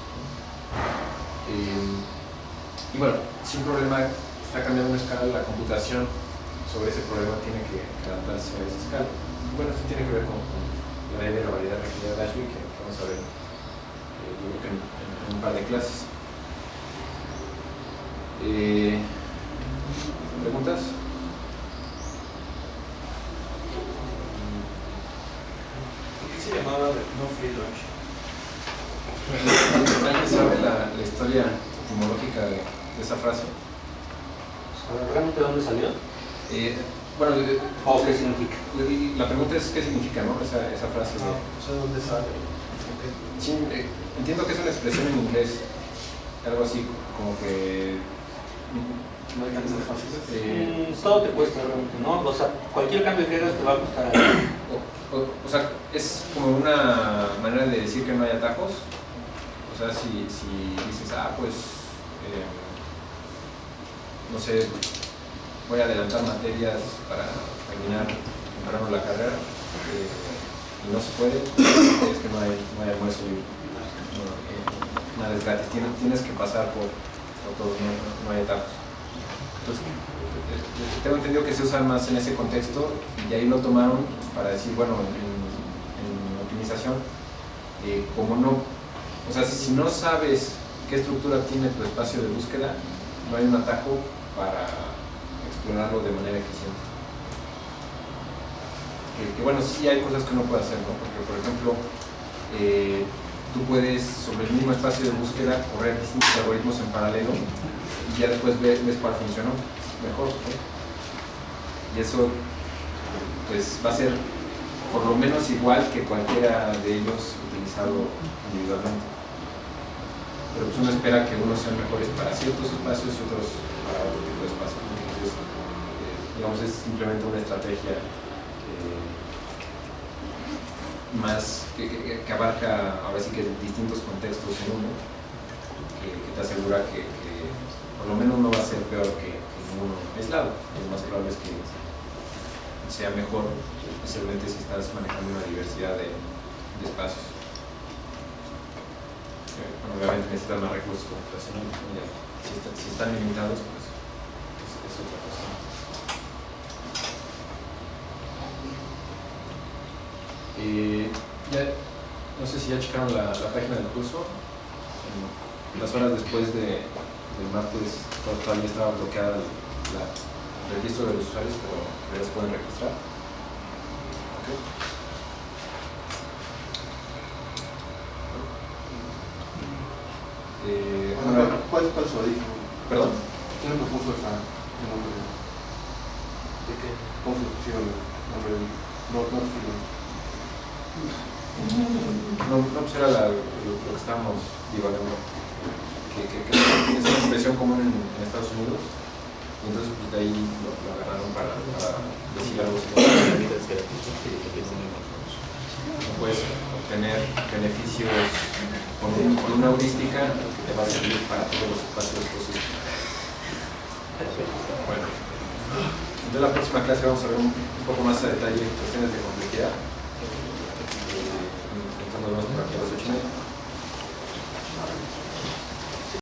Eh, y bueno, si un problema está cambiando una escala, la computación sobre ese problema tiene que, adaptarse a esa escala. Bueno, esto tiene que ver con, con la de variedad requerida de Ashby, que vamos a ver eh, yo creo que en, en- un par de clases. Eh, ¿Preguntas? ¿Por qué se llamaba no free lunch? ¿Alguien sabe la, la historia etimológica de, de esa frase? saber realmente dónde salió Eh, bueno, o qué significa. la pregunta es qué significa, ¿no? Esa, esa frase. de- Ah, o sea, ¿dónde sale? Sí, eh, entiendo que es una expresión en inglés, algo así como que... No hay canciones fáciles. eh, Mm, todo te cuesta realmente, ¿no? O sea, cualquier cambio que hagas te va a costar algo. o, o- o sea, es como una manera de decir que no hay atajos. O sea, si, si dices, ah, pues, eh, no sé, voy a adelantar materias para terminar temprano la carrera y no se puede, es que no hay, no hay almuerzo y no, eh, nada es tienes, tienes que pasar por, por todo, no, no hay atajos. Entonces, eh, tengo entendido que se usa más en ese contexto y ahí lo tomaron para decir, bueno, en, en optimización, eh, como no, o sea, si, si no sabes qué estructura tiene tu espacio de búsqueda, no hay un atajo para de manera eficiente. Que, bueno, sí hay cosas que uno puede hacer, ¿no? Porque, por ejemplo, eh, tú puedes sobre el mismo espacio de búsqueda correr distintos algoritmos en paralelo y ya después ves, cuál funcionó mejor. Y eso pues va a ser por lo menos igual que cualquiera de ellos utilizado individualmente. Pero pues uno espera que unos sean mejores para ciertos espacios y otros para otro es simplemente una estrategia eh, más que, que- que abarca ahora sí que distintos contextos en uno, que, te asegura que, por lo menos no va a ser peor que, ninguno aislado. Lo más probable es que sea mejor, especialmente si estás manejando una diversidad de, espacios. Obviamente necesitan más recursos computacionales, si, está- si están limitados, pues es, es otra cosa. Eh, ya, no sé si ya checaron la, la página del curso. En las horas después de, del martes to- todavía estaba bloqueada la, el registro de los usuarios, pero ya se pueden registrar. Ok. Eh, Bueno, ¿Cuál cuál es su origen? perdón. ¿Quién le propuso esa, ese nombre? ¿De qué? ¿Cómo se pusieron el nombre? No, no, no. No, no pues era lo, que estábamos divagando. Que, es una expresión común en, Estados Unidos. Y entonces pues de ahí lo, agarraron para, decir algo puedes obtener beneficios con una heurística que te va a servir para todos los espacios posibles. Bueno, entonces la próxima clase vamos a ver un, un poco más a detalle cuestiones de complejidad. у нас практика различная.